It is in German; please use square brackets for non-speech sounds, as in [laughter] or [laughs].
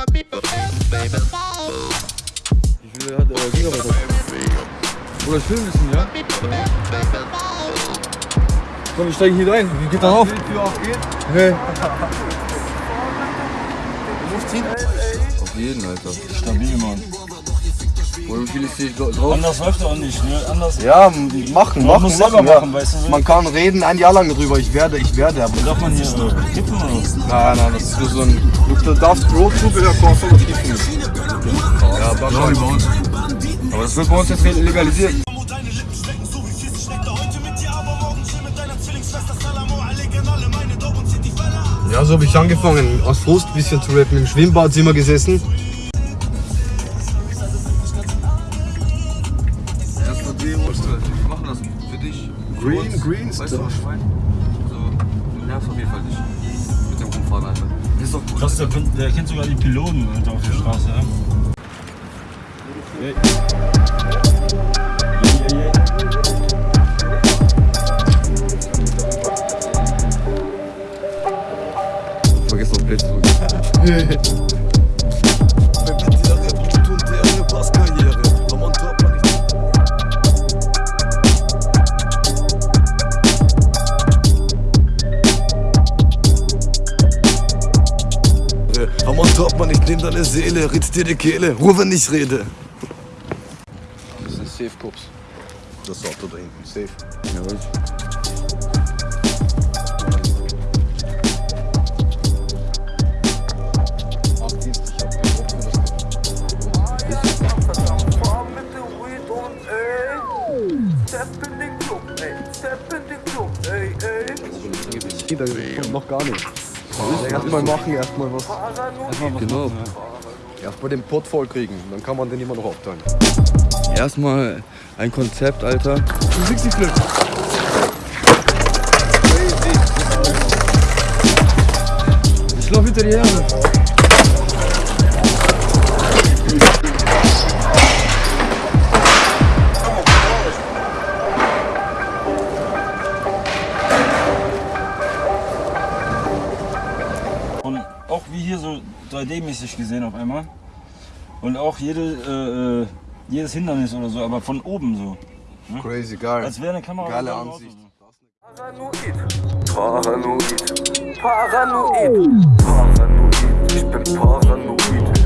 Wie viel hat äh, Gigabyte? Oder ich filme ein bisschen, ja? Komm, wir steigen hier rein. Wie geht da auf? Tür auf geht. Hey. Du musst ziehen. Auf jeden, Alter. Stabil, Mann. Oder wie viel ist hier drauf? Anders läuft auch nicht, ne? Anders. Ja, machen, Man machen, muss selber machen. ja. machen, weißt du, so. Man kann reden ein Jahr lang drüber. Ich werde, ich werde. Aber Darf man hier äh, tippen oder was? nein, nein, das ist nur so ein. Du darfst Pro-Zubehör kaufen und kiffen. Ja, wahrscheinlich bei uns. Aber das wird bei uns jetzt legalisiert. Ja, so habe ich angefangen. Aus Frust ein bisschen zu rappen. Im Schwimmbad sind wir gesessen. Green, green Weißt du, was ich meine? So, du nervst auf jeden Fall nicht. Mit dem Rumfahren, Alter. Ist doch gut. Krass, der, kennt- der kennt sogar die Piloten Alter, auf der Straße, ja? Vergiss noch Blitz [laughs] top, Mann, ich nehm deine Seele, ritz dir die Kehle, ruhe, wenn ich rede. Das sind Safe Cops. Das Auto da hinten, safe. Ja, weiß ich. Achtdienst, ich hab keinen Bock für das. Da kommt noch gar nichts. Erstmal machen, erstmal was. Genau. Erstmal den Pott voll kriegen, dann kann man den immer noch aufteilen. Erstmal ein Konzept, Alter. Du siehst die Flip. Ich lauf hinter dir her. auch wie hier so 3D-mäßig gesehen auf einmal. Und auch jede, äh, äh, jedes Hindernis oder so, aber von oben so. Ne? Crazy, geil. Als wäre eine Kamera. Geile Ansicht. Paranoid. Paranoid. Paranoid. Paranoid. Ich bin paranoid.